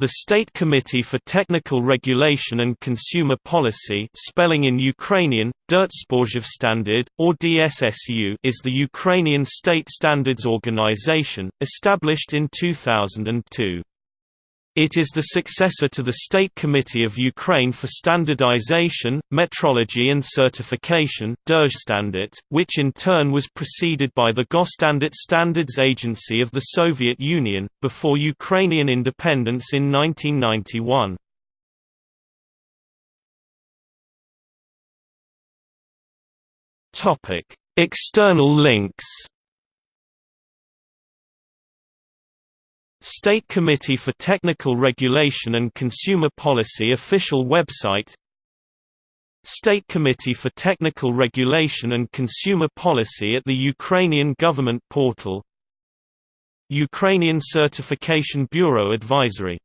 The State Committee for Technical Regulation and Consumer Policy spelling in Ukrainian, Standard, or DSSU is the Ukrainian state standards organization, established in 2002. It is the successor to the State Committee of Ukraine for Standardization, Metrology and Certification which in turn was preceded by the Gosstandart Standards Agency of the Soviet Union, before Ukrainian independence in 1991. External links State Committee for Technical Regulation and Consumer Policy official website. State Committee for Technical Regulation and Consumer Policy at the Ukrainian Government Portal. Ukrainian Certification Bureau Advisory